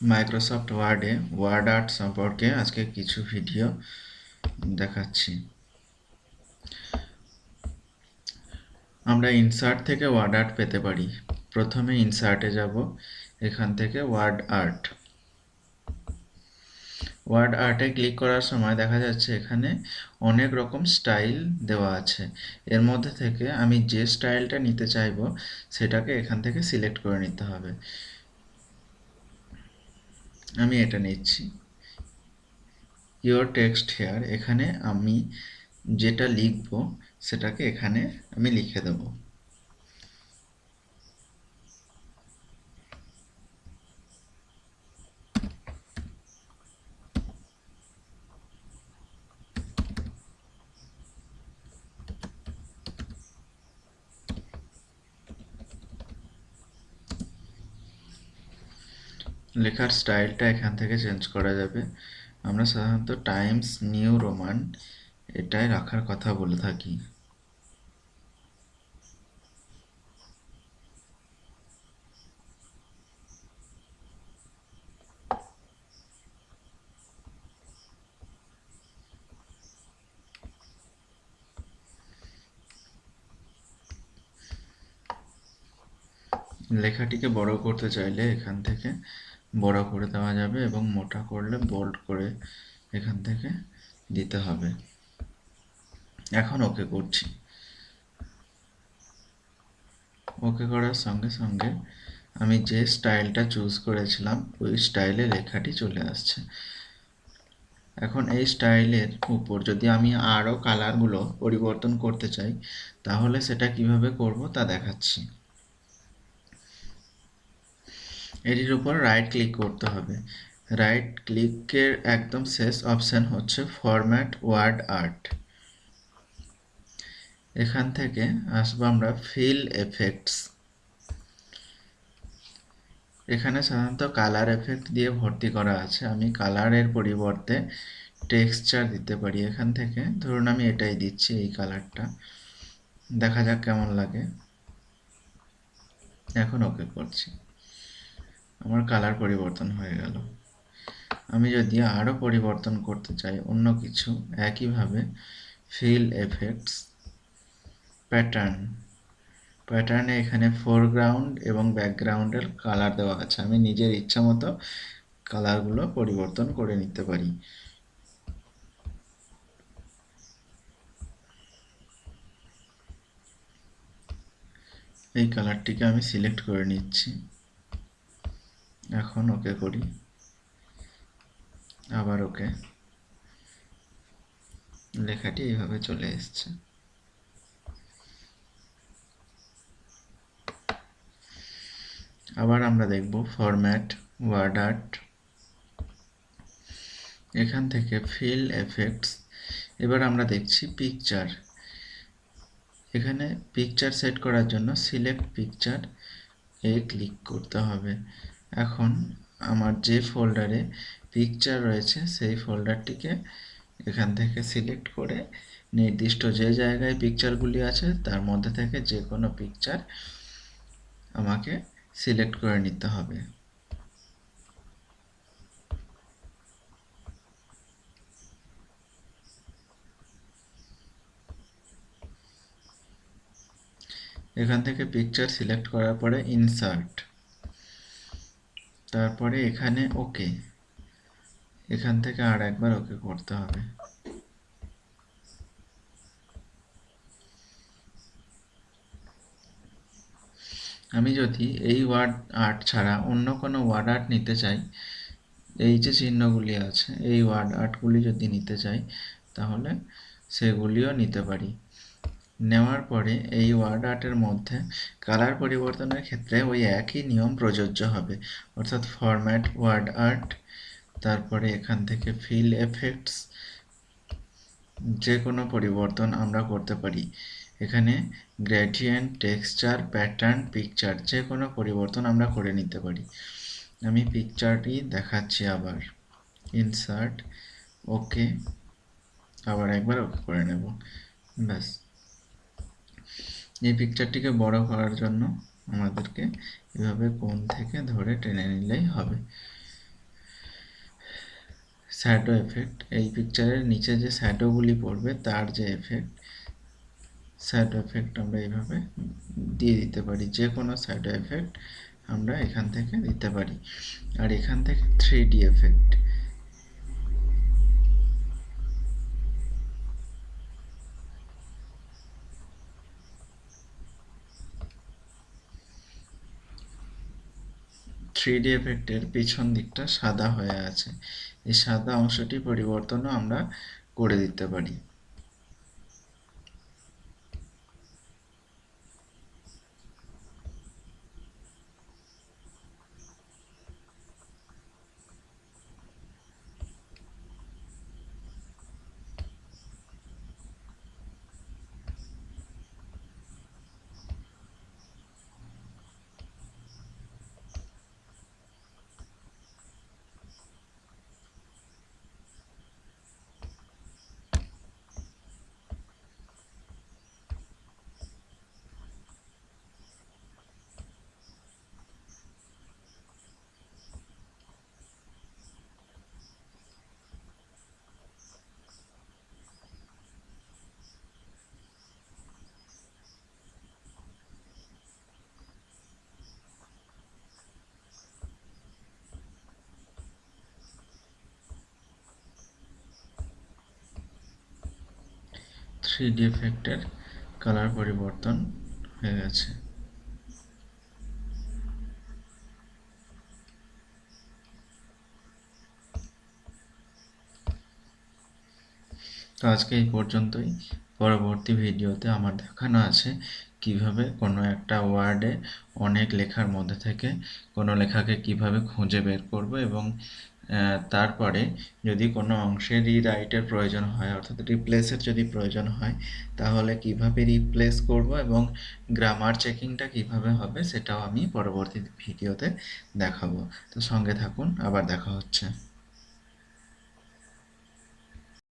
Microsoft ওয়ার্ডে word art সম্পর্কে আজকে কিছু ভিডিও দেখাচ্ছি। আমরা ইনসার্ট থেকে ওয়ার্ড আর্ট পেতে পারি। প্রথমে ইনসার্টে যাব, এখান থেকে ওয়ার্ড আর্ট ওয়ার্ড আর্টে ক্লিক করার সময় দেখা যাচ্ছে এখানে অনেক রকম স্টাইল দেওয়া আছে। এর মধ্যে থেকে আমি যে স্টাইলটা নিতে চাইব, সেটাকে এখান থেকে সিলেক্ট করে নিতে হবে। আমি এটা নিচ্ছি। ইয়োর টেক্সট হেয়ার এখানে আমি যেটা লিখব, সেটাকে এখানে আমি লিখে দেব। লেখার স্টাইলটা এখান থেকে চেঞ্জ করা যাবে। আমরা সাধারণত টাইমস, নিউ রোমান, এটাই রাখার কথা বলে থাকি। লেখাটিকে বড় করতে চাইলে এখান থেকে বড় করে দেওয়া যাবে এবং মোটা করলে বোল্ড করে এখান থেকে দিতে হবে। এখন ওকে করছি। ওকে করার সঙ্গে সঙ্গে আমি যে স্টাইলটা চুজ করেছিলাম, ওই স্টাইলে লেখাটি চলে আসছে। এখন এই স্টাইলের উপর যদি আমি আরও কালারগুলো পরিবর্তন করতে চাই, তাহলে সেটা কীভাবে করব তা দেখাচ্ছি। এটির উপর রাইট ক্লিক করতে হবে। রাইট ক্লিকের একদম শেষ অপশান হচ্ছে ফরম্যাট ওয়ার্ড আর্ট এখান থেকে আসব আমরা ফিল এফেক্টস এখানে সাধারণত কালার এফেক্ট দিয়ে ভর্তি করা আছে। আমি কালারের পরিবর্তে টেক্সচার দিতে পারি। এখান থেকে ধরুন আমি এটাই দিচ্ছি এই কালারটা দেখা যাক কেমন লাগে। এখন ওকে করছি। আমার কালার পরিবর্তন হয়ে গেল। আমি যদি আরও পরিবর্তন করতে চাই, অন্য কিছু, একইভাবে ফিল এফেক্টস প্যাটার্ন প্যাটার্নে এখানে ফোরগ্রাউন্ড এবং ব্যাকগ্রাউন্ডের কালার দেওয়া আছে। আমি নিজের ইচ্ছা মতো কালারগুলো পরিবর্তন করে নিতে পারি। এই কালারটিকে আমি সিলেক্ট করে নিচ্ছি। এখন ওকে করি। আবার ওকে। লেখাটি এইভাবে চলে এসছে। আবার আমরা দেখব ফরম্যাট ওয়ার্ড আর্ট এখান থেকে ফিল এফেক্টস এবার আমরা দেখছি পিকচার এখানে পিকচার সেট করার জন্য সিলেক্ট পিকচার এ ক্লিক করতে হবে। এখন আমার যে ফোল্ডারে পিকচার রয়েছে, সেই ফোল্ডারটিকে এখান থেকে সিলেক্ট করে নির্দিষ্ট যে জায়গায় পিকচারগুলি আছে, তার মধ্যে থেকে যে কোনো পিকচার আমাকে সিলেক্ট করে নিতে হবে। এখান থেকে পিকচার সিলেক্ট করার পরে ইনসার্ট তারপরে এখানে ওকে এখান থেকে আর একবার ওকে করতে হবে। আমি যদি এই ওয়ার্ড আর্ট ছাড়া অন্য কোনো ওয়ার্ড আর্ট নিতে চাই, এই যে চিহ্নগুলি আছে, এই ওয়ার্ড আর্টগুলি যদি নিতে চাই, তাহলে সেগুলিও নিতে পারি। নেওয়ার পরে এই ওয়ার্ড আর্টের মধ্যে কালার পরিবর্তনের ক্ষেত্রে ওই একই নিয়ম প্রযোজ্য হবে। অর্থাৎ ফরম্যাট ওয়ার্ড আর্ট তারপরে এখান থেকে ফিল এফেক্টস যে কোনো পরিবর্তন আমরা করতে পারি। এখানে গ্রেডিয়েন্ট টেক্সচার প্যাটার্ন পিকচার যে কোনো পরিবর্তন আমরা করে নিতে পারি। আমি পিকচারটি দেখাচ্ছি আবার। ইনসার্ট ওকে আবার একবার ওকে করে নেব। ব্যাস। এই পিকচারটিকে বড় করার জন্য আমাদেরকে এভাবে কোন থেকে ধরে টেনে নিলেই হবে। শ্যাডো এফেক্ট এই পিকচারের নিচে যে শ্যাডোগুলি পড়বে, তার যে এফেক্ট শ্যাডো এফেক্ট আমরা এইভাবে দিয়ে দিতে পারি। যে কোনো শ্যাডো এফেক্ট আমরা এখান থেকে দিতে পারি। আর এখান থেকে three D effect three D এফেক্টের পিছন দিকটা সাদা হয়ে আছে। এই সাদা অংশটি পরিবর্তনও আমরা করে দিতে পারি। থ্রি ডি এফেক্টের কালার পরিবর্তন হয়ে গেছে। তো আজকে এই পর্যন্তই। পরবর্তী ভিডিওতে আমার দেখানো আছে কীভাবে কোনো একটা ওয়ার্ডে অনেক লেখার মধ্যে থেকে কোনো লেখাকে কীভাবে খুঁজে বের করব এবং তারপরে যদি কোনো অংশের রিরাইটের প্রয়োজন হয়, অর্থাৎ রিপ্লেসের যদি প্রয়োজন হয়, তাহলে কীভাবে রিপ্লেস করব এবং গ্রামার চেকিংটা কীভাবে হবে, সেটাও আমি পরবর্তী ভিডিওতে দেখাবো। তো সঙ্গে থাকুন, আবার দেখা হচ্ছে।